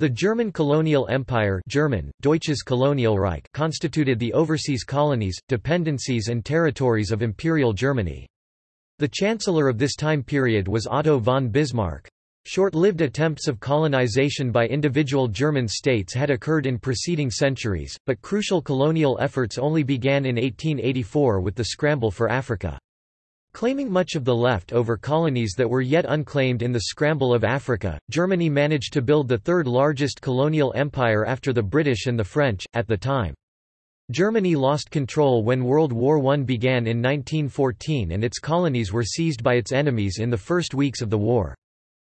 The German colonial empire German, Deutsches Kolonialreich constituted the overseas colonies, dependencies and territories of Imperial Germany. The chancellor of this time period was Otto von Bismarck. Short-lived attempts of colonization by individual German states had occurred in preceding centuries, but crucial colonial efforts only began in 1884 with the scramble for Africa. Claiming much of the left-over colonies that were yet unclaimed in the scramble of Africa, Germany managed to build the third largest colonial empire after the British and the French, at the time. Germany lost control when World War I began in 1914 and its colonies were seized by its enemies in the first weeks of the war.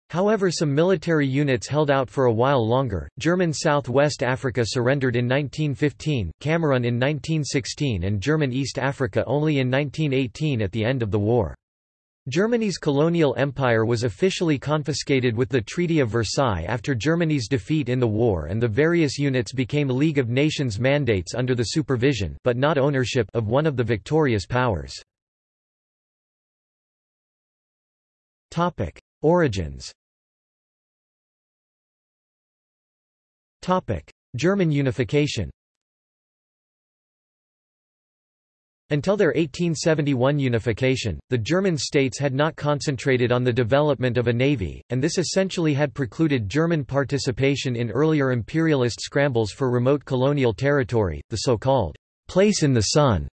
However some military units held out for a while longer, German South-West Africa surrendered in 1915, Cameroon in 1916 and German East Africa only in 1918 at the end of the war. Germany's colonial empire was officially confiscated with the Treaty of Versailles after Germany's defeat in the war and the various units became League of Nations mandates under the supervision but not ownership of one of the victorious powers. Origins German unification Until their 1871 unification, the German states had not concentrated on the development of a navy, and this essentially had precluded German participation in earlier imperialist scrambles for remote colonial territory, the so-called place in the sun.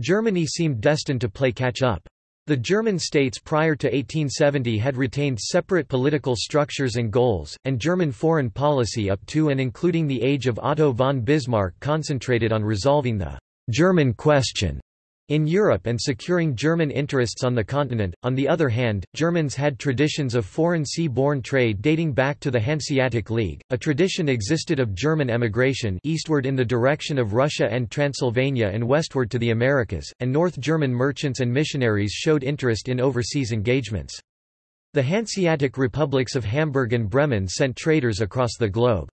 Germany seemed destined to play catch-up. The German states prior to 1870 had retained separate political structures and goals, and German foreign policy up to and including the age of Otto von Bismarck concentrated on resolving the German question in Europe and securing German interests on the continent. On the other hand, Germans had traditions of foreign sea-borne trade dating back to the Hanseatic League. A tradition existed of German emigration eastward in the direction of Russia and Transylvania and westward to the Americas, and North German merchants and missionaries showed interest in overseas engagements. The Hanseatic republics of Hamburg and Bremen sent traders across the globe.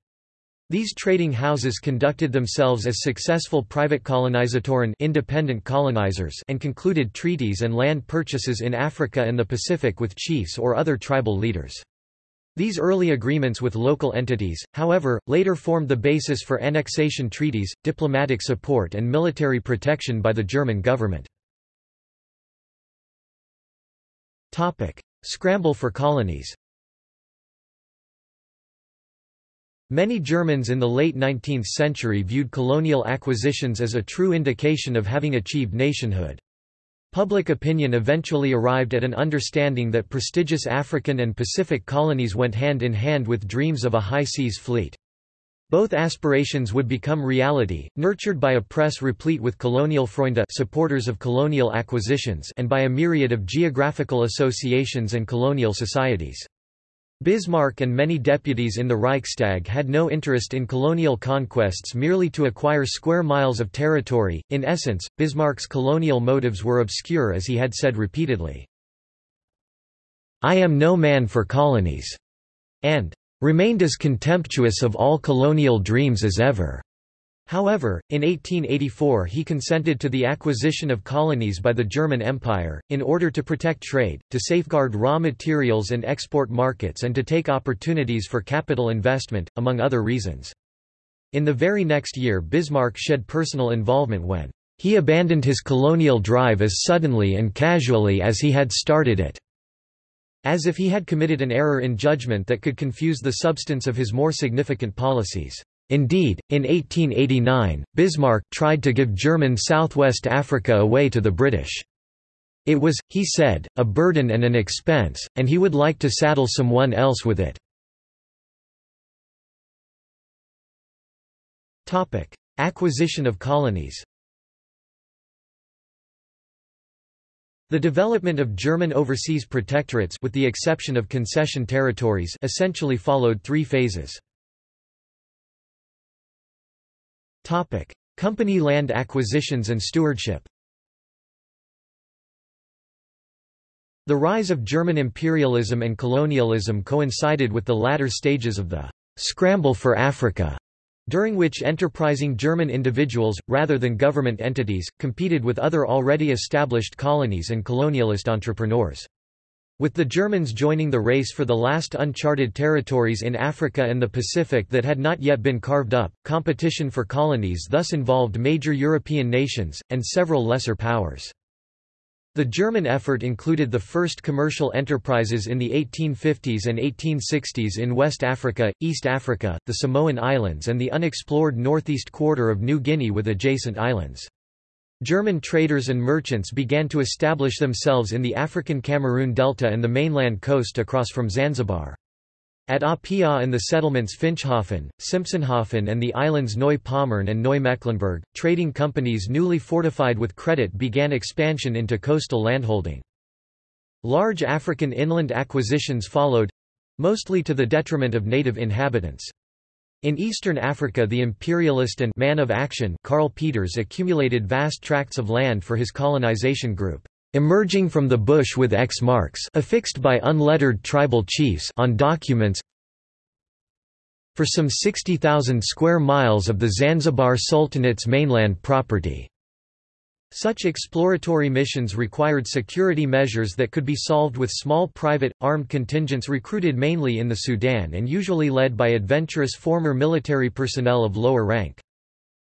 These trading houses conducted themselves as successful private colonizatoren independent colonizers and concluded treaties and land purchases in Africa and the Pacific with chiefs or other tribal leaders. These early agreements with local entities, however, later formed the basis for annexation treaties, diplomatic support and military protection by the German government. Scramble for colonies Many Germans in the late 19th century viewed colonial acquisitions as a true indication of having achieved nationhood. Public opinion eventually arrived at an understanding that prestigious African and Pacific colonies went hand in hand with dreams of a high seas fleet. Both aspirations would become reality, nurtured by a press replete with colonial Freunde supporters of colonial acquisitions and by a myriad of geographical associations and colonial societies. Bismarck and many deputies in the Reichstag had no interest in colonial conquests merely to acquire square miles of territory. In essence, Bismarck's colonial motives were obscure as he had said repeatedly. I am no man for colonies, and remained as contemptuous of all colonial dreams as ever. However, in 1884 he consented to the acquisition of colonies by the German Empire, in order to protect trade, to safeguard raw materials and export markets and to take opportunities for capital investment, among other reasons. In the very next year Bismarck shed personal involvement when he abandoned his colonial drive as suddenly and casually as he had started it, as if he had committed an error in judgment that could confuse the substance of his more significant policies. Indeed, in 1889, Bismarck tried to give German Southwest Africa away to the British. It was, he said, a burden and an expense, and he would like to saddle someone else with it. Acquisition of colonies The development of German overseas protectorates with the exception of concession territories essentially followed three phases. Topic: Company land acquisitions and stewardship. The rise of German imperialism and colonialism coincided with the latter stages of the scramble for Africa, during which enterprising German individuals, rather than government entities, competed with other already established colonies and colonialist entrepreneurs. With the Germans joining the race for the last uncharted territories in Africa and the Pacific that had not yet been carved up, competition for colonies thus involved major European nations, and several lesser powers. The German effort included the first commercial enterprises in the 1850s and 1860s in West Africa, East Africa, the Samoan Islands and the unexplored northeast quarter of New Guinea with adjacent islands. German traders and merchants began to establish themselves in the African Cameroon Delta and the mainland coast across from Zanzibar. At Apia and the settlements Finschhafen, Simpsonhafen and the islands Neu-Pommern and Neu-Mecklenburg, trading companies newly fortified with credit began expansion into coastal landholding. Large African inland acquisitions followed—mostly to the detriment of native inhabitants. In eastern Africa the imperialist and man of action Karl Peters accumulated vast tracts of land for his colonization group, emerging from the bush with X marks affixed by unlettered tribal chiefs on documents for some 60,000 square miles of the Zanzibar Sultanate's mainland property. Such exploratory missions required security measures that could be solved with small private, armed contingents recruited mainly in the Sudan and usually led by adventurous former military personnel of lower rank.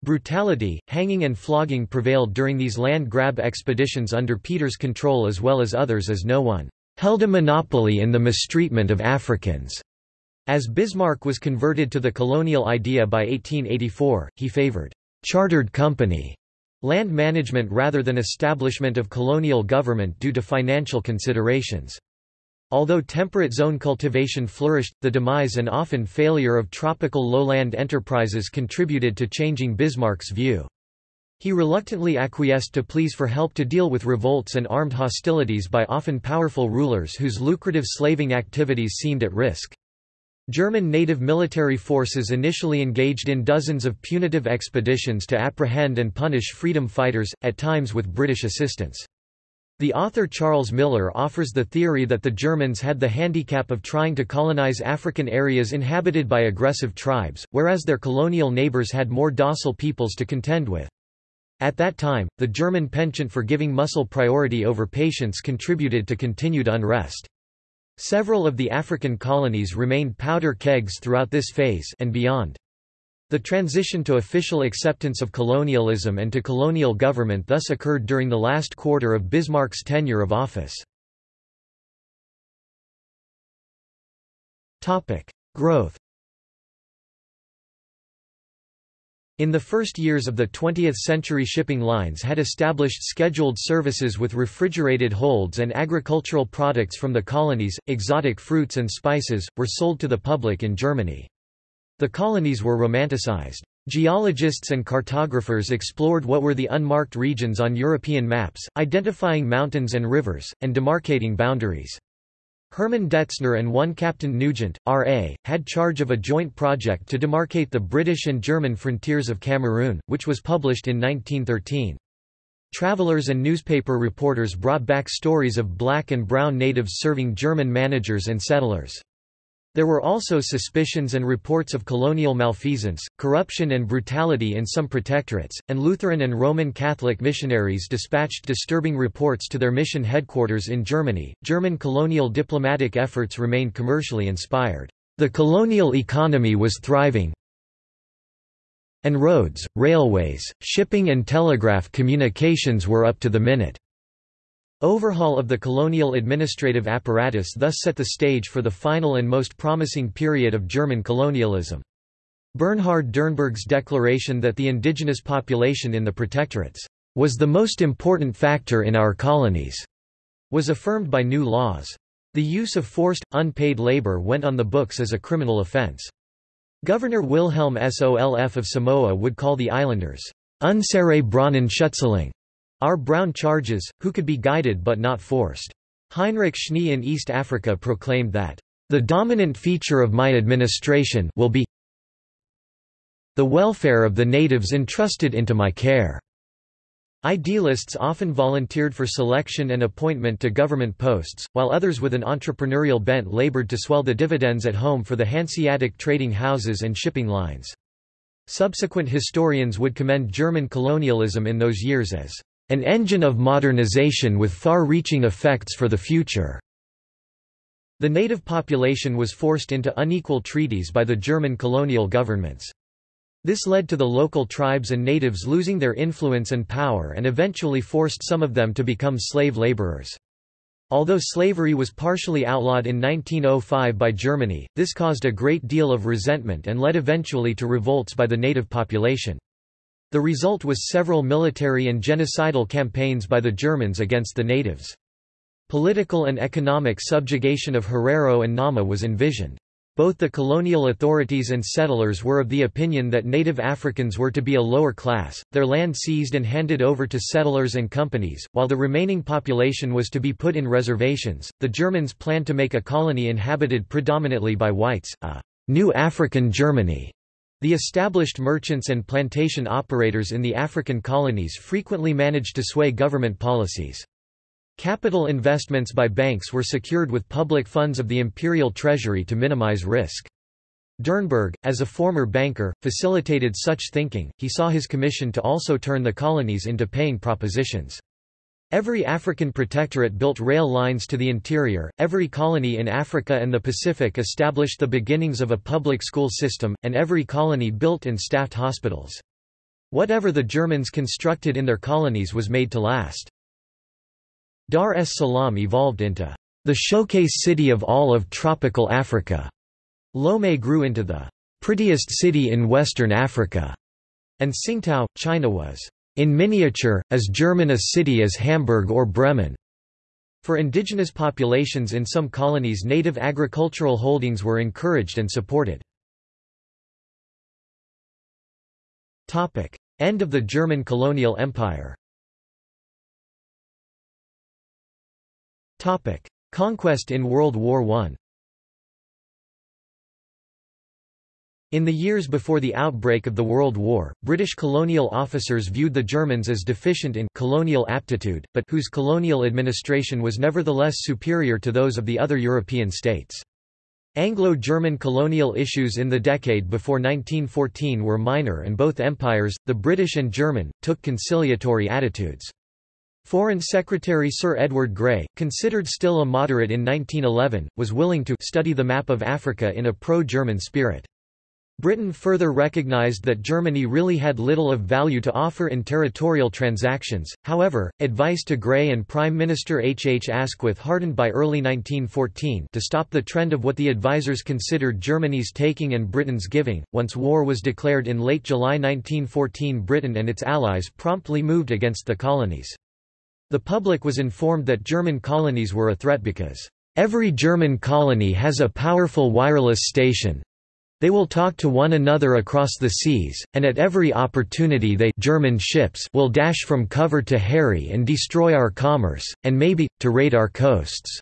Brutality, hanging and flogging prevailed during these land grab expeditions under Peters' control as well as others as no one held a monopoly in the mistreatment of Africans. As Bismarck was converted to the colonial idea by 1884, he favored chartered company land management rather than establishment of colonial government due to financial considerations. Although temperate zone cultivation flourished, the demise and often failure of tropical lowland enterprises contributed to changing Bismarck's view. He reluctantly acquiesced to pleas for help to deal with revolts and armed hostilities by often powerful rulers whose lucrative slaving activities seemed at risk. German native military forces initially engaged in dozens of punitive expeditions to apprehend and punish freedom fighters, at times with British assistance. The author Charles Miller offers the theory that the Germans had the handicap of trying to colonize African areas inhabited by aggressive tribes, whereas their colonial neighbors had more docile peoples to contend with. At that time, the German penchant for giving muscle priority over patience contributed to continued unrest. Several of the African colonies remained powder kegs throughout this phase and beyond. The transition to official acceptance of colonialism and to colonial government thus occurred during the last quarter of Bismarck's tenure of office. Growth In the first years of the 20th century shipping lines had established scheduled services with refrigerated holds and agricultural products from the colonies, exotic fruits and spices, were sold to the public in Germany. The colonies were romanticized. Geologists and cartographers explored what were the unmarked regions on European maps, identifying mountains and rivers, and demarcating boundaries. Hermann Detzner and one Captain Nugent, R.A., had charge of a joint project to demarcate the British and German frontiers of Cameroon, which was published in 1913. Travelers and newspaper reporters brought back stories of black and brown natives serving German managers and settlers. There were also suspicions and reports of colonial malfeasance, corruption and brutality in some protectorates, and Lutheran and Roman Catholic missionaries dispatched disturbing reports to their mission headquarters in Germany. German colonial diplomatic efforts remained commercially inspired. The colonial economy was thriving, and roads, railways, shipping and telegraph communications were up to the minute. Overhaul of the colonial administrative apparatus thus set the stage for the final and most promising period of German colonialism. Bernhard Dernburg's declaration that the indigenous population in the protectorates was the most important factor in our colonies was affirmed by new laws. The use of forced, unpaid labor went on the books as a criminal offense. Governor Wilhelm Solf of Samoa would call the islanders unsere braunen Schützlinge, our brown charges, who could be guided but not forced. Heinrich Schnee in East Africa proclaimed that, "...the dominant feature of my administration will be the welfare of the natives entrusted into my care." Idealists often volunteered for selection and appointment to government posts, while others with an entrepreneurial bent labored to swell the dividends at home for the Hanseatic trading houses and shipping lines. Subsequent historians would commend German colonialism in those years as an engine of modernization with far-reaching effects for the future. The native population was forced into unequal treaties by the German colonial governments. This led to the local tribes and natives losing their influence and power and eventually forced some of them to become slave laborers. Although slavery was partially outlawed in 1905 by Germany, this caused a great deal of resentment and led eventually to revolts by the native population. The result was several military and genocidal campaigns by the Germans against the natives. Political and economic subjugation of Herero and Nama was envisioned. Both the colonial authorities and settlers were of the opinion that native Africans were to be a lower class, their land seized and handed over to settlers and companies, while the remaining population was to be put in reservations. The Germans planned to make a colony inhabited predominantly by whites, a new African Germany. The established merchants and plantation operators in the African colonies frequently managed to sway government policies. Capital investments by banks were secured with public funds of the imperial treasury to minimize risk. Dernburg, as a former banker, facilitated such thinking, he saw his commission to also turn the colonies into paying propositions. Every African protectorate built rail lines to the interior, every colony in Africa and the Pacific established the beginnings of a public school system, and every colony built and staffed hospitals. Whatever the Germans constructed in their colonies was made to last. Dar es Salaam evolved into the showcase city of all of tropical Africa. Lomé grew into the prettiest city in Western Africa, and Tsingtao, China was in miniature, as German a city as Hamburg or Bremen. For indigenous populations in some colonies native agricultural holdings were encouraged and supported. End of the German colonial empire Conquest in World War I In the years before the outbreak of the World War, British colonial officers viewed the Germans as deficient in colonial aptitude, but whose colonial administration was nevertheless superior to those of the other European states. Anglo-German colonial issues in the decade before 1914 were minor and both empires, the British and German, took conciliatory attitudes. Foreign Secretary Sir Edward Grey, considered still a moderate in 1911, was willing to study the map of Africa in a pro-German spirit. Britain further recognised that Germany really had little of value to offer in territorial transactions, however, advice to Grey and Prime Minister H. H. Asquith hardened by early 1914 to stop the trend of what the advisers considered Germany's taking and Britain's giving. Once war was declared in late July 1914 Britain and its allies promptly moved against the colonies. The public was informed that German colonies were a threat because, "...every German colony has a powerful wireless station. They will talk to one another across the seas, and at every opportunity they German ships will dash from cover to harry and destroy our commerce, and maybe, to raid our coasts."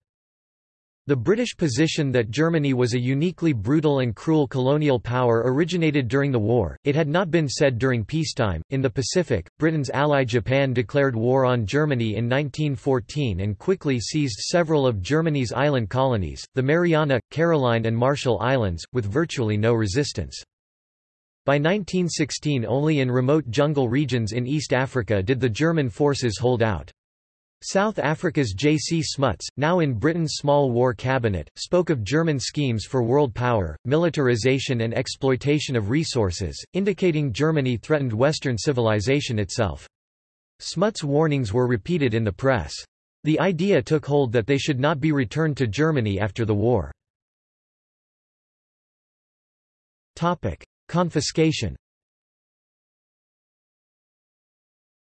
The British position that Germany was a uniquely brutal and cruel colonial power originated during the war, it had not been said during peacetime. In the Pacific, Britain's ally Japan declared war on Germany in 1914 and quickly seized several of Germany's island colonies, the Mariana, Caroline, and Marshall Islands, with virtually no resistance. By 1916 only in remote jungle regions in East Africa did the German forces hold out. South Africa's J. C. Smuts, now in Britain's Small War Cabinet, spoke of German schemes for world power, militarization and exploitation of resources, indicating Germany threatened Western civilization itself. Smuts' warnings were repeated in the press. The idea took hold that they should not be returned to Germany after the war. Confiscation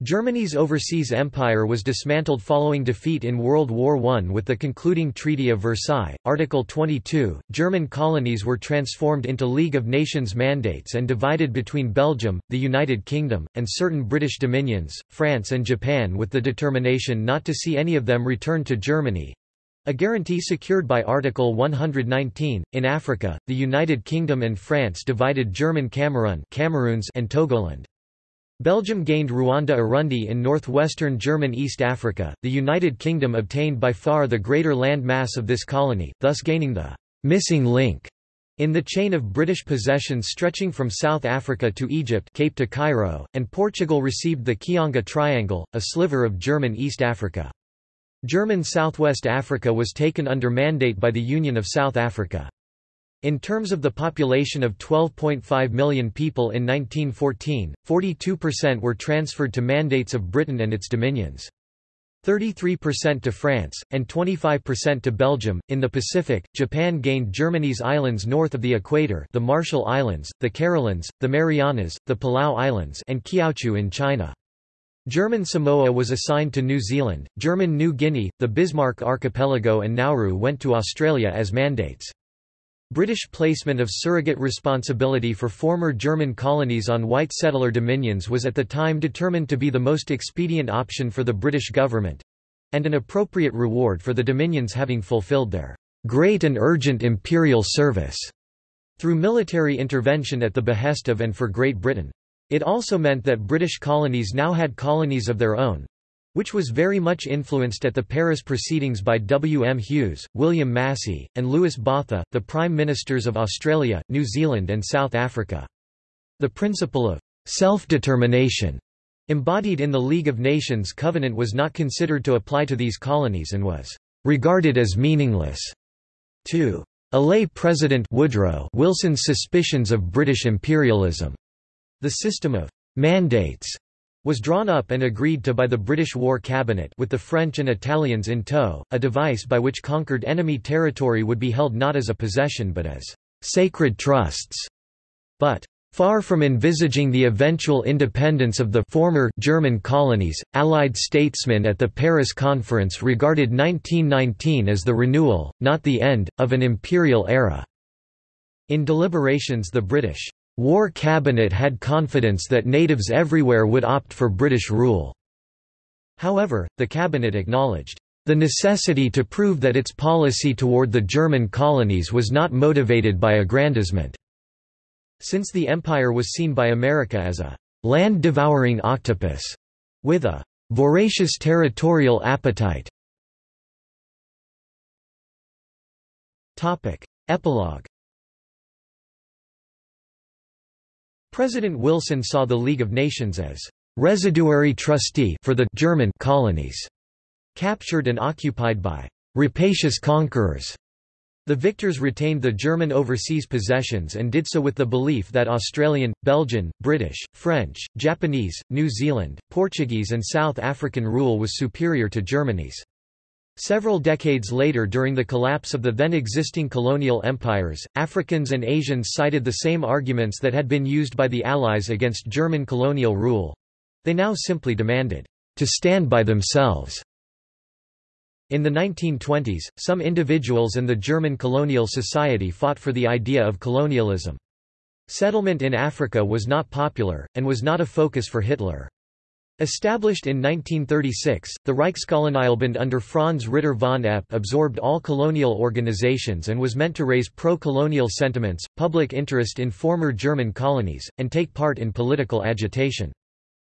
Germany's overseas empire was dismantled following defeat in World War I with the concluding Treaty of Versailles. Article 22 German colonies were transformed into League of Nations mandates and divided between Belgium, the United Kingdom, and certain British dominions, France and Japan, with the determination not to see any of them return to Germany. A guarantee secured by Article 119. In Africa, the United Kingdom and France divided German Cameroon Cameroons and Togoland. Belgium gained Rwanda-Urundi in northwestern German East Africa, the United Kingdom obtained by far the greater land mass of this colony, thus gaining the «missing link» in the chain of British possessions stretching from South Africa to Egypt Cape to Cairo, and Portugal received the Kionga Triangle, a sliver of German East Africa. German Southwest Africa was taken under mandate by the Union of South Africa. In terms of the population of 12.5 million people in 1914, 42% were transferred to mandates of Britain and its dominions. 33% to France, and 25% to Belgium. In the Pacific, Japan gained Germany's islands north of the equator the Marshall Islands, the Carolines, the Marianas, the Palau Islands and Kiautschou in China. German Samoa was assigned to New Zealand, German New Guinea, the Bismarck Archipelago and Nauru went to Australia as mandates. British placement of surrogate responsibility for former German colonies on white settler dominions was at the time determined to be the most expedient option for the British government—and an appropriate reward for the dominions having fulfilled their "...great and urgent imperial service." through military intervention at the behest of and for Great Britain. It also meant that British colonies now had colonies of their own, which was very much influenced at the Paris proceedings by W. M. Hughes, William Massey, and Louis Botha, the Prime Ministers of Australia, New Zealand and South Africa. The principle of self-determination embodied in the League of Nations Covenant was not considered to apply to these colonies and was regarded as meaningless. To allay President Woodrow Wilson's suspicions of British imperialism. The system of «mandates» was drawn up and agreed to by the British War Cabinet with the French and Italians in tow, a device by which conquered enemy territory would be held not as a possession but as «sacred trusts». But Far from envisaging the eventual independence of the former German colonies, Allied statesmen at the Paris Conference regarded 1919 as the renewal, not the end, of an imperial era. In deliberations the British War Cabinet had confidence that natives everywhere would opt for British rule. However, the cabinet acknowledged the necessity to prove that its policy toward the German colonies was not motivated by aggrandizement. Since the empire was seen by America as a land-devouring octopus, with a voracious territorial appetite. Epilogue President Wilson saw the League of Nations as residuary trustee for the German colonies, captured and occupied by rapacious conquerors. The victors retained the German overseas possessions and did so with the belief that Australian, Belgian, British, French, Japanese, New Zealand, Portuguese and South African rule was superior to Germany's. Several decades later during the collapse of the then existing colonial empires, Africans and Asians cited the same arguments that had been used by the Allies against German colonial rule. They now simply demanded, to stand by themselves. In the 1920s, some individuals and the German colonial society fought for the idea of colonialism. Settlement in Africa was not popular, and was not a focus for Hitler. Established in 1936, the Reichskolonialbund under Franz Ritter von Epp absorbed all colonial organizations and was meant to raise pro-colonial sentiments, public interest in former German colonies, and take part in political agitation.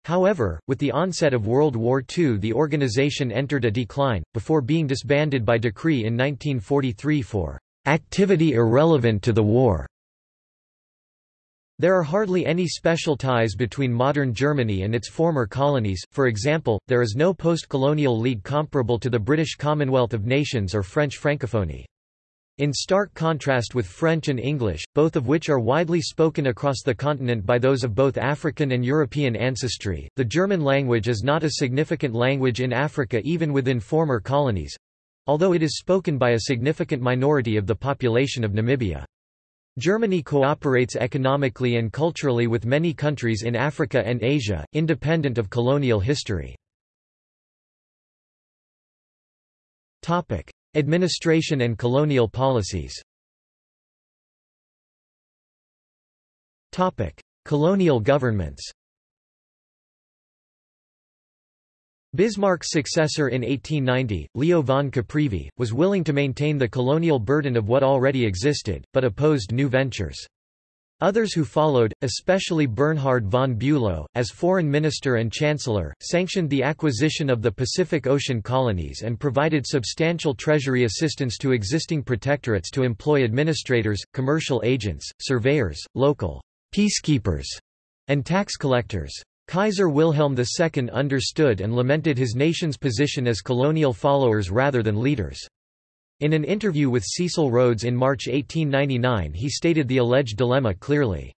However, with the onset of World War II the organization entered a decline, before being disbanded by decree in 1943 for "...activity irrelevant to the war." There are hardly any special ties between modern Germany and its former colonies, for example, there is no post-colonial league comparable to the British Commonwealth of Nations or French Francophonie. In stark contrast with French and English, both of which are widely spoken across the continent by those of both African and European ancestry, the German language is not a significant language in Africa even within former colonies—although it is spoken by a significant minority of the population of Namibia. Germany cooperates economically and culturally with many countries in Africa and Asia, independent of colonial history. Administration and colonial policies Colonial governments Bismarck's successor in 1890, Leo von Caprivi, was willing to maintain the colonial burden of what already existed, but opposed new ventures. Others who followed, especially Bernhard von Bülow, as foreign minister and chancellor, sanctioned the acquisition of the Pacific Ocean colonies and provided substantial treasury assistance to existing protectorates to employ administrators, commercial agents, surveyors, local peacekeepers, and tax collectors. Kaiser Wilhelm II understood and lamented his nation's position as colonial followers rather than leaders. In an interview with Cecil Rhodes in March 1899 he stated the alleged dilemma clearly.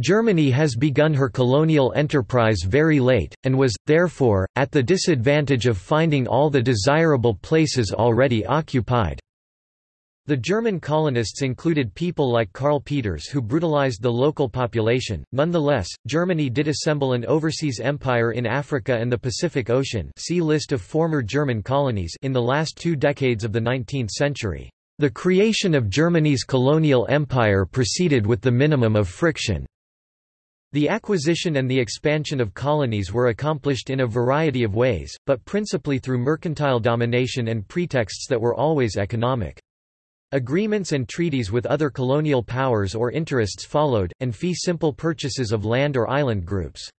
Germany has begun her colonial enterprise very late, and was, therefore, at the disadvantage of finding all the desirable places already occupied. The German colonists included people like Karl Peters who brutalized the local population. Nonetheless, Germany did assemble an overseas empire in Africa and the Pacific Ocean see list of former German colonies in the last two decades of the 19th century. The creation of Germany's colonial empire proceeded with the minimum of friction. The acquisition and the expansion of colonies were accomplished in a variety of ways, but principally through mercantile domination and pretexts that were always economic. Agreements and treaties with other colonial powers or interests followed, and fee simple purchases of land or island groups.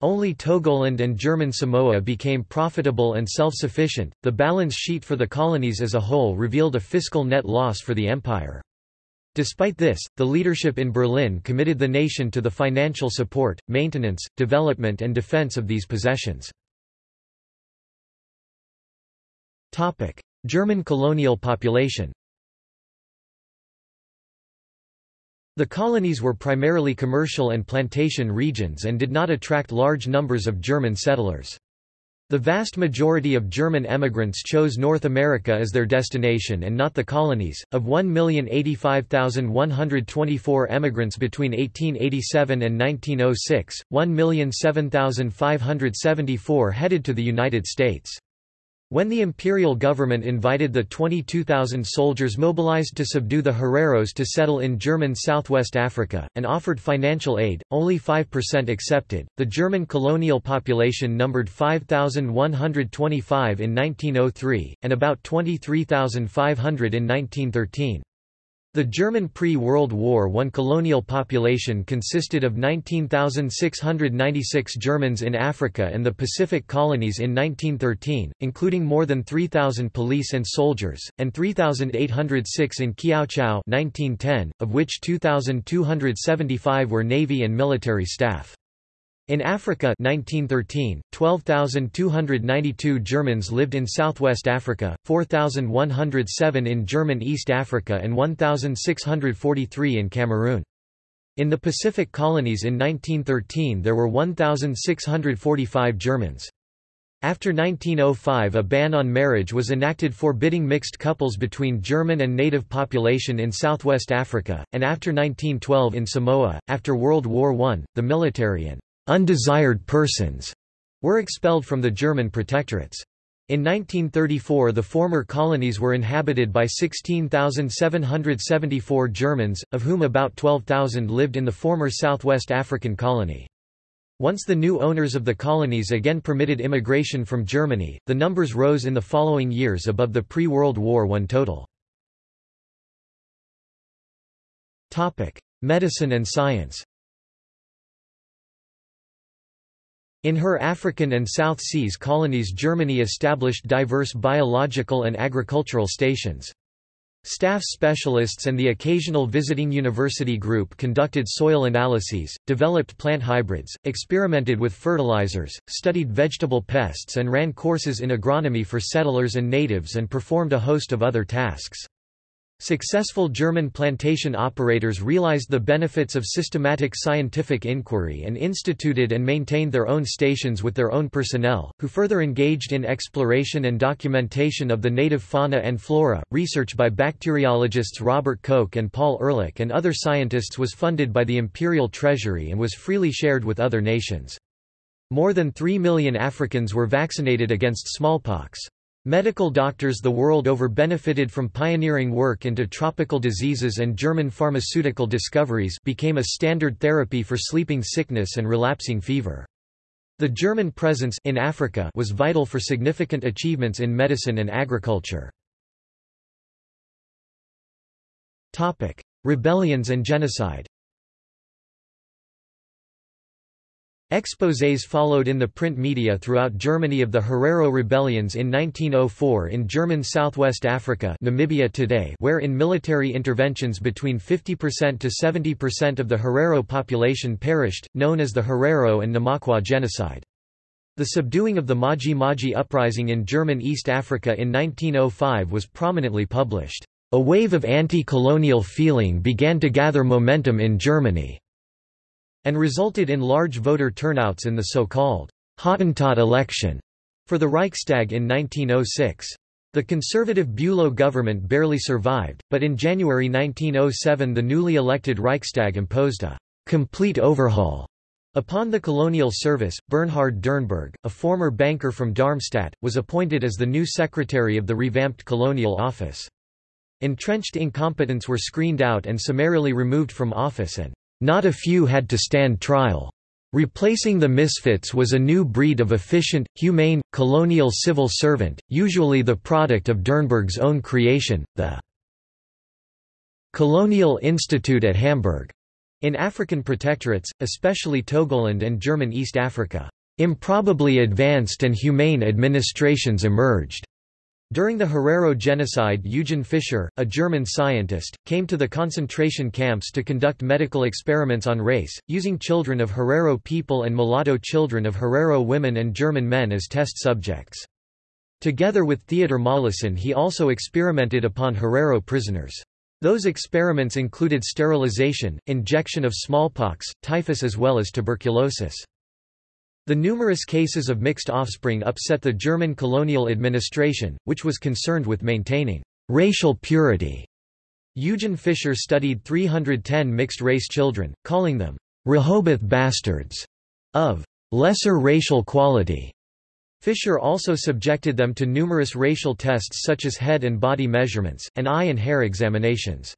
Only Togoland and German Samoa became profitable and self-sufficient. The balance sheet for the colonies as a whole revealed a fiscal net loss for the empire. Despite this, the leadership in Berlin committed the nation to the financial support, maintenance, development and defense of these possessions. German colonial population The colonies were primarily commercial and plantation regions and did not attract large numbers of German settlers. The vast majority of German emigrants chose North America as their destination and not the colonies. Of 1,085,124 emigrants between 1887 and 1906, 1,007,574 headed to the United States. When the imperial government invited the 22,000 soldiers mobilized to subdue the Hereros to settle in German southwest Africa, and offered financial aid, only 5% accepted. The German colonial population numbered 5,125 in 1903, and about 23,500 in 1913. The German pre-World War I colonial population consisted of 19,696 Germans in Africa and the Pacific colonies in 1913, including more than 3,000 police and soldiers, and 3,806 in Kiautschou 1910, of which 2,275 were Navy and military staff. In Africa 1913, 12,292 Germans lived in southwest Africa, 4,107 in German East Africa and 1,643 in Cameroon. In the Pacific colonies in 1913 there were 1,645 Germans. After 1905 a ban on marriage was enacted forbidding mixed couples between German and native population in southwest Africa, and after 1912 in Samoa. After World War I, the military and undesired persons were expelled from the German protectorates. In 1934 the former colonies were inhabited by 16,774 Germans, of whom about 12,000 lived in the former Southwest African colony. Once the new owners of the colonies again permitted immigration from Germany, the numbers rose in the following years above the pre-World War I total. Medicine and science In her African and South Seas colonies Germany established diverse biological and agricultural stations. Staff specialists and the occasional visiting university group conducted soil analyses, developed plant hybrids, experimented with fertilizers, studied vegetable pests and ran courses in agronomy for settlers and natives and performed a host of other tasks. Successful German plantation operators realized the benefits of systematic scientific inquiry and instituted and maintained their own stations with their own personnel, who further engaged in exploration and documentation of the native fauna and flora. Research by bacteriologists Robert Koch and Paul Ehrlich and other scientists was funded by the imperial treasury and was freely shared with other nations. More than 3 million Africans were vaccinated against smallpox. Medical doctors the world over benefited from pioneering work into tropical diseases and German pharmaceutical discoveries became a standard therapy for sleeping sickness and relapsing fever. The German presence in Africa was vital for significant achievements in medicine and agriculture. Rebellions and genocide Exposés followed in the print media throughout Germany of the Herero rebellions in 1904 in German Southwest Africa Namibia today where in military interventions between 50% to 70% of the Herero population perished, known as the Herero and Namakwa genocide. The subduing of the Maji Maji uprising in German East Africa in 1905 was prominently published. A wave of anti-colonial feeling began to gather momentum in Germany and resulted in large voter turnouts in the so-called Hottentot election for the Reichstag in 1906. The conservative Bülow government barely survived, but in January 1907 the newly elected Reichstag imposed a complete overhaul Upon the colonial service, Bernhard Dernburg, a former banker from Darmstadt, was appointed as the new secretary of the revamped colonial office. Entrenched incompetents were screened out and summarily removed from office and not a few had to stand trial. Replacing the misfits was a new breed of efficient, humane, colonial civil servant, usually the product of Dernburg's own creation, the Colonial Institute at Hamburg. In African protectorates, especially Togoland and German East Africa, improbably advanced and humane administrations emerged. During the Herero genocide Eugen Fischer, a German scientist, came to the concentration camps to conduct medical experiments on race, using children of Herero people and mulatto children of Herero women and German men as test subjects. Together with Theodor Mollison he also experimented upon Herero prisoners. Those experiments included sterilization, injection of smallpox, typhus as well as tuberculosis. The numerous cases of mixed offspring upset the German colonial administration, which was concerned with maintaining racial purity. Eugen Fischer studied 310 mixed-race children, calling them Rehoboth bastards of lesser racial quality. Fischer also subjected them to numerous racial tests such as head and body measurements, and eye and hair examinations.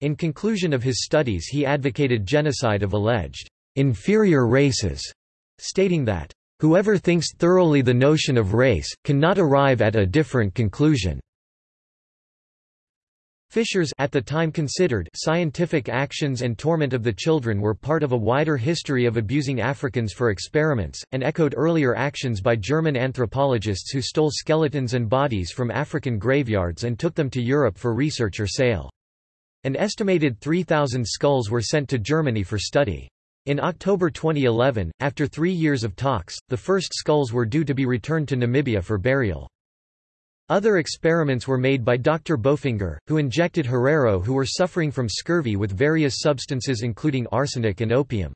In conclusion of his studies he advocated genocide of alleged inferior races stating that, "...whoever thinks thoroughly the notion of race, cannot arrive at a different conclusion." Fischer's at the time considered scientific actions and torment of the children were part of a wider history of abusing Africans for experiments, and echoed earlier actions by German anthropologists who stole skeletons and bodies from African graveyards and took them to Europe for research or sale. An estimated 3,000 skulls were sent to Germany for study. In October 2011, after three years of talks, the first skulls were due to be returned to Namibia for burial. Other experiments were made by Dr. Bofinger, who injected Herero who were suffering from scurvy with various substances including arsenic and opium.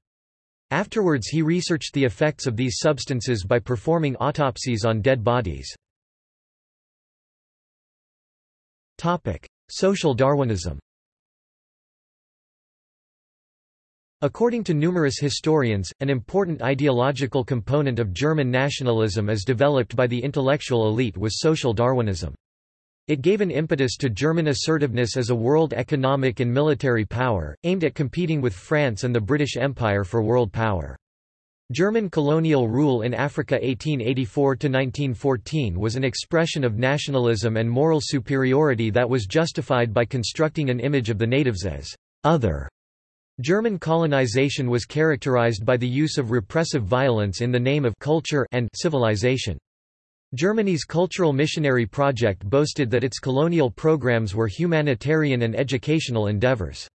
Afterwards he researched the effects of these substances by performing autopsies on dead bodies. Social Darwinism According to numerous historians, an important ideological component of German nationalism as developed by the intellectual elite was social Darwinism. It gave an impetus to German assertiveness as a world economic and military power, aimed at competing with France and the British Empire for world power. German colonial rule in Africa 1884–1914 was an expression of nationalism and moral superiority that was justified by constructing an image of the natives as «other» German colonization was characterized by the use of repressive violence in the name of culture and civilization. Germany's cultural missionary project boasted that its colonial programs were humanitarian and educational endeavors.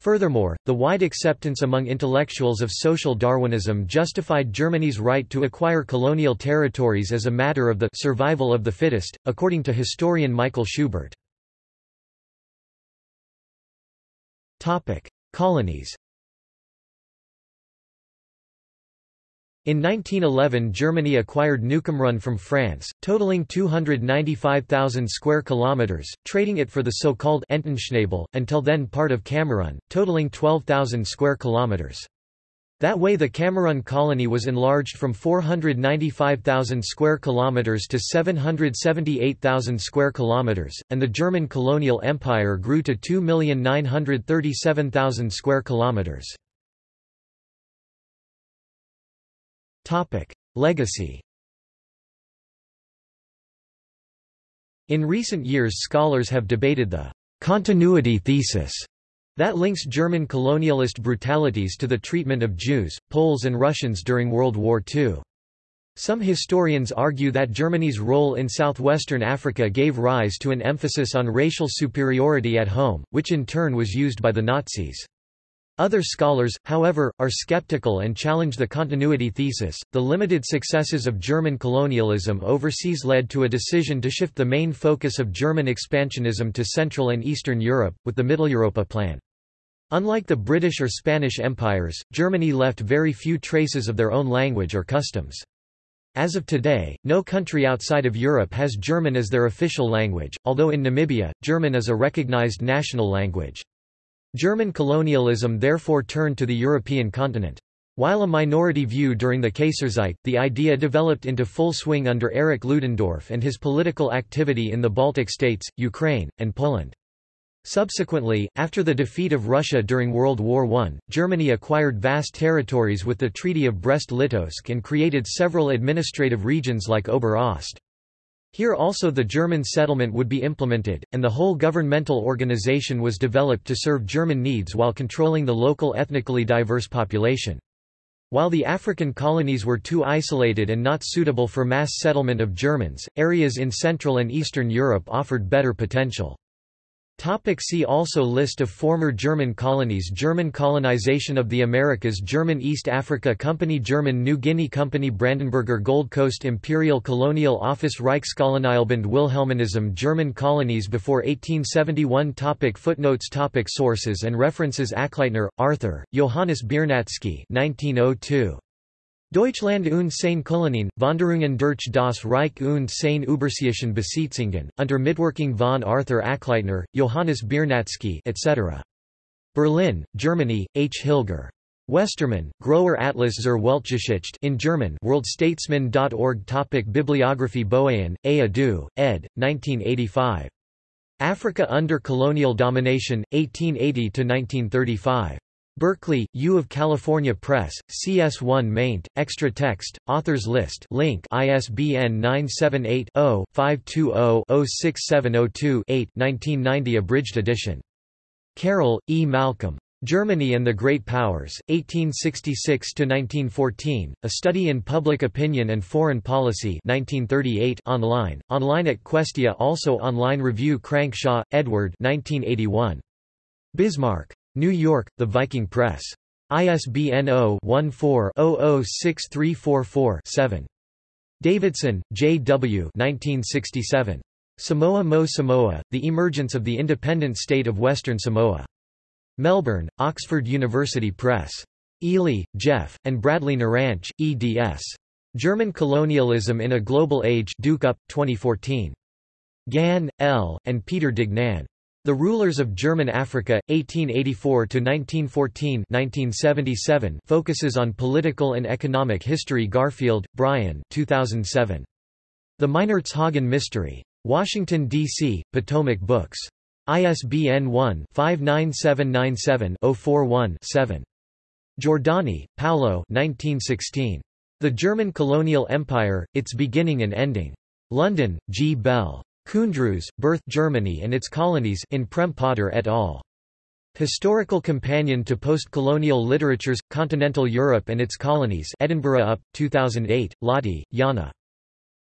Furthermore, the wide acceptance among intellectuals of social Darwinism justified Germany's right to acquire colonial territories as a matter of the survival of the fittest, according to historian Michael Schubert. Colonies In 1911 Germany acquired Newcameron from France, totaling 295,000 square kilometers, trading it for the so-called Entenschnabel, until then part of Cameroon, totaling 12,000 square kilometers. That way the Cameroon colony was enlarged from 495,000 square kilometers to 778,000 square kilometers, and the German colonial empire grew to 2,937,000 square kilometers. Topic: Legacy In recent years scholars have debated the continuity thesis that links German colonialist brutalities to the treatment of Jews, Poles and Russians during World War II. Some historians argue that Germany's role in southwestern Africa gave rise to an emphasis on racial superiority at home, which in turn was used by the Nazis. Other scholars, however, are skeptical and challenge the continuity thesis. The limited successes of German colonialism overseas led to a decision to shift the main focus of German expansionism to Central and Eastern Europe, with the Mitteleuropa Plan. Unlike the British or Spanish empires, Germany left very few traces of their own language or customs. As of today, no country outside of Europe has German as their official language, although in Namibia, German is a recognized national language. German colonialism therefore turned to the European continent. While a minority view during the Kaiserzeit, the idea developed into full swing under Erich Ludendorff and his political activity in the Baltic states, Ukraine, and Poland. Subsequently, after the defeat of Russia during World War I, Germany acquired vast territories with the Treaty of Brest-Litovsk and created several administrative regions like Ober-Ost. Here also the German settlement would be implemented, and the whole governmental organization was developed to serve German needs while controlling the local ethnically diverse population. While the African colonies were too isolated and not suitable for mass settlement of Germans, areas in Central and Eastern Europe offered better potential. Topic see also List of former German colonies German colonization of the Americas German East Africa Company German New Guinea Company Brandenburger Gold Coast Imperial Colonial Office Reichskolonialbund Wilhelminism German colonies before 1871 topic Footnotes topic Sources and references Achleitner, Arthur, Johannes Biernacki 1902. Deutschland und seine Kolonien, Wanderungen durch das Reich und seine Überseeischen Besitzungen, unter Mitwirkung von Arthur Achleitner, Johannes Biernacki etc. Berlin, Germany, H. Hilger. Westermann, Grower Atlas zur Weltgeschichte in German worldstatesman.org Topic Bibliography Boahen, A. Adu, ed. 1985. Africa under Colonial Domination, 1880–1935. Berkeley, U of California Press, CS1 maint, extra text, authors list link ISBN 978-0-520-06702-8 1990 abridged edition. Carroll, E. Malcolm. Germany and the Great Powers, 1866–1914, A Study in Public Opinion and Foreign Policy 1938 online, online at Questia also online review Crankshaw, Edward 1981. Bismarck. New York, The Viking Press. ISBN 0-14-006344-7. Davidson, J. W. 1967. Samoa Mo Samoa, The Emergence of the Independent State of Western Samoa. Melbourne, Oxford University Press. Eley, Geoff, and Bradley Naranch, eds. German Colonialism in a Global Age Duke Up, 2014. Gann, L., and Peter Duignan. The Rulers of German Africa, 1884–1914 focuses on political and economic history Garfield, Brian 2007. The Meinertzhagen Mystery. Washington, D.C., Potomac Books. ISBN 1-59797-041-7. Giordani, Paolo 1916. The German Colonial Empire, Its Beginning and Ending. London, G. Bell. Kundrus, Birth Germany and its Colonies in Prem Poddar et al. Historical Companion to Post-Colonial Literatures, Continental Europe and its Colonies Edinburgh UP, 2008, Lahti, Jana.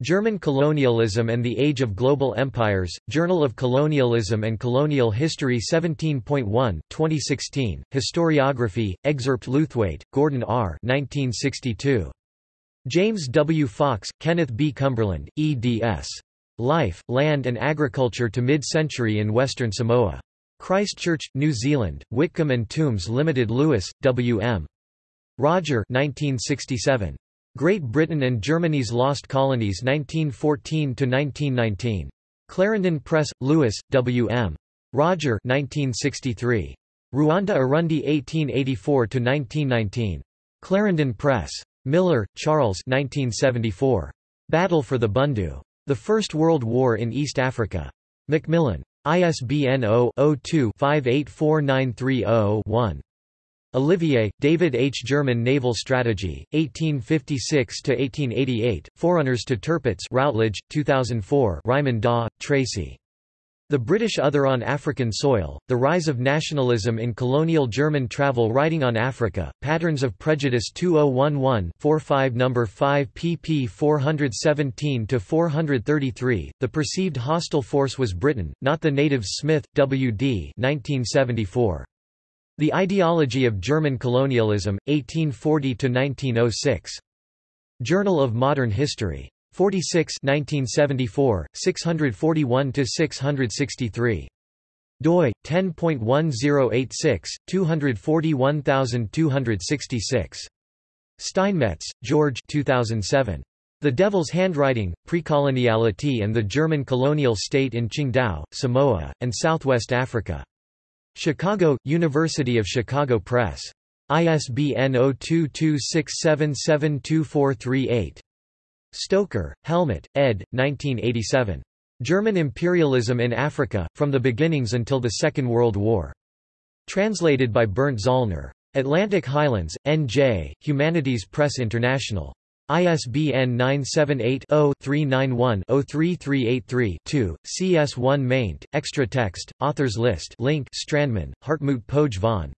German Colonialism and the Age of Global Empires, Journal of Colonialism and Colonial History 17.1, 2016, Historiography, Excerpt Lewthwaite, Gordon R. 1962. James W. Fox, Kenneth B. Cumberland, eds. Life, Land and Agriculture to Mid-Century in Western Samoa. Christchurch, New Zealand, Whitcombe and Tombs Limited Louis, W. M. Roger 1967. Great Britain and Germany's Lost Colonies 1914–1919. Clarendon Press, Louis, W. M. Roger 1963. Ruanda Urundi 1884–1919. Clarendon Press. Miller, Charles 1974. Battle for the Bundu. The First World War in East Africa. Macmillan. ISBN 0-02-584930-1. Olivier, David H. German Naval Strategy, 1856–1888, Forerunners to Tirpitz Routledge, 2004 Reimann Dawe, Tracy. The British Other on African Soil, The Rise of Nationalism in Colonial German Travel Writing on Africa, Patterns of Prejudice 2011-45 No. 5 pp 417-433, The Perceived Hostile Force Was Britain, Not the Natives Smith, W. D. 1974. The Ideology of German Colonialism, 1840–1906. Journal of Modern History. 46 1974, 641–663. doi, 10.1086, 241266. Steinmetz, George 2007. The Devil's Handwriting, Precoloniality and the German Colonial State in Qingdao, Samoa, and Southwest Africa. Chicago, University of Chicago Press. ISBN 0226772438. Stoecker, Helmuth, ed. 1987. German Imperialism in Africa, From the Beginnings Until the Second World War. Translated by Bernd Zollner. Atlantic Highlands, N.J., Humanities Press International. ISBN 978-0-391-03383-2, CS1 maint, extra text, authors list link Strandmann, Hartmut Pogge von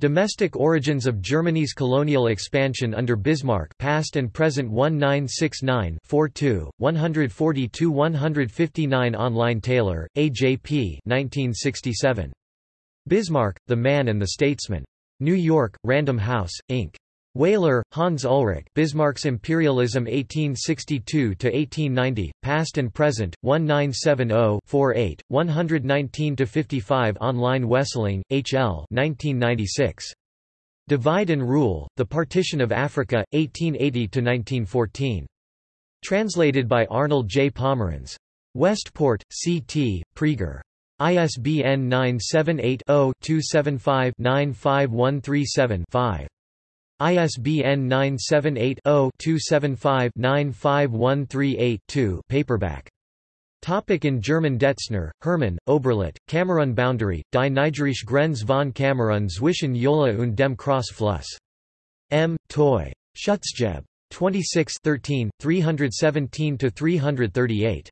Domestic Origins of Germany's Colonial Expansion under Bismarck Past and Present 1969-42, 142-159 Online Taylor, A.J.P. 1967. Bismarck, The Man and the Statesman. New York, Random House, Inc. Wehler, Hans Ulrich Bismarck's Imperialism 1862–1890, Past and Present, 1970-48, 119–55 Online Wesseling, H. L. 1996. Divide and Rule, The Partition of Africa, 1880–1914. Translated by Arnold J. Pomerans. Westport, C. T., Praeger. ISBN 978 0 275 95137 5. ISBN 978-0-275-95138-2 paperback. Topic in German Detzner, Hermann, Oberlet, Kamerun Boundary, Die Nigerische Grenze von Kamerun zwischen Yola und dem Cross-Fluss. M. Toy. Schutzgeb. 26 13, 317–338.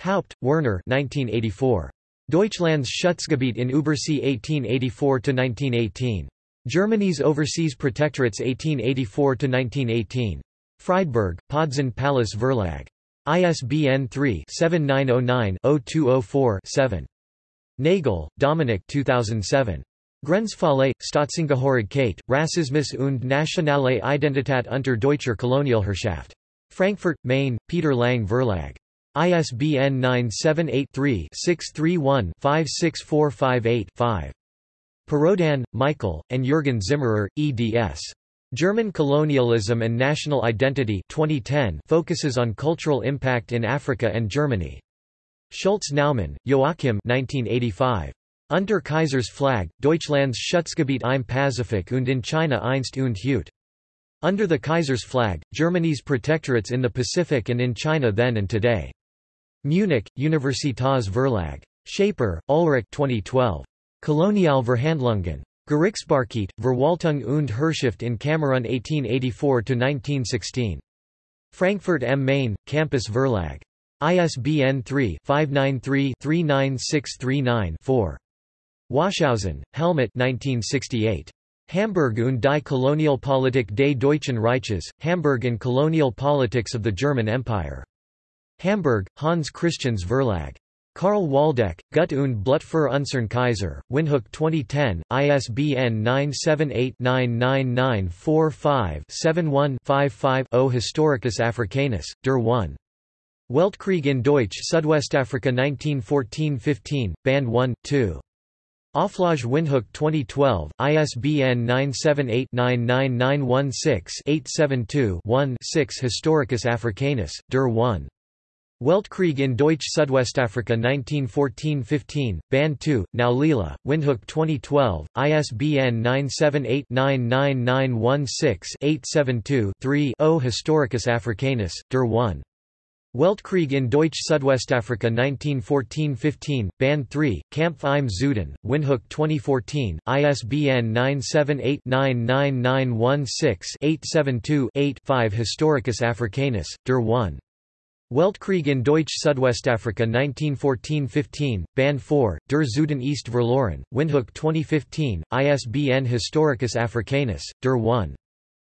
Haupt, Werner 1984. Deutschlands Schutzgebiet in Übersee 1884–1918. Germany's Overseas Protectorates 1884–1918. Freiburg, Podzun Pallas Verlag. ISBN 3-7909-0204-7. Nagel, Dominik 2007. Grenzfälle, Staatsangehörigkeit, Rassismus und nationale Identität unter deutscher Kolonialherrschaft. Frankfurt, Main, Peter Lang Verlag. ISBN 978 3 631 56458 5. Perraudin, Michael, and Jürgen Zimmerer, eds. German Colonialism and National Identity 2010 focuses on cultural impact in Africa and Germany. Schultz Naumann, Joachim 1985. Unter Kaisers Flag, Deutschlands Schutzgebiet im Pazifik und in China einst und heute. Under the Kaiser's Flag, Germany's protectorates in the Pacific and in China then and today. Munich, Universitas Verlag. Schaper, Ulrich 2012. Kolonialverhandlungen. Gerichtsbarkeit, Verwaltung und Herrschaft in Kamerun 1884–1916. Frankfurt am Main, Campus Verlag. ISBN 3-593-39639-4. Washausen, Helmut 1968. Hamburg und die Kolonialpolitik des Deutschen Reiches, Hamburg and Colonial Politics of the German Empire. Hamburg, Hans Christians Verlag. Karl Waldeck, Gut und Blut für unseren Kaiser, Windhoek 2010, ISBN 978-99945-71-55-0 Historicus Africanus, der 1. Weltkrieg in Deutsch Südwestafrika 1914-15, Band 1, 2. Auflage Windhoek 2012, ISBN 978-99916-872-1-6 Historicus Africanus, der 1. Weltkrieg in Deutsch Südwestafrika 1914-15, Band 2, Naulila, Windhoek 2012, ISBN 978-99916-872-3-0 Historicus Africanus, der 1. Weltkrieg in Deutsch Südwestafrika 1914-15, Band 3, Kampf im Süden, Windhoek 2014, ISBN 978-99916-872-8-5 Historicus Africanus, der 1. Weltkrieg in Deutsch Südwestafrika 1914–15, Band 4, Der Süden ist verloren, Windhoek 2015, ISBN Historicus Africanus, Der 1.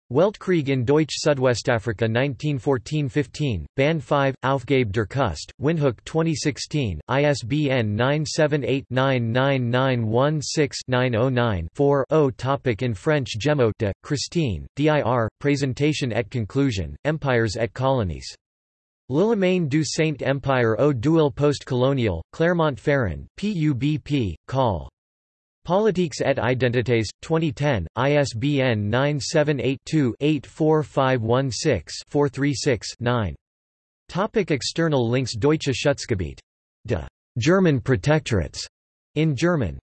Weltkrieg in Deutsch Südwestafrika 1914–15, Band 5, Aufgabe der Kust, Windhoek 2016, ISBN 978-99916-909-4 Topic In French Gemeaux de, Christine, dir, Présentation et Conclusion, Empires et Colonies. L'Allemagne du Saint-Empire au duel post-colonial, Clermont-Ferrand, PUBP, Col. Politiques et Identités, 2010, ISBN 978-2-84516-436-9. Topic external links Deutsche Schutzgebiet. De German Protectorates in German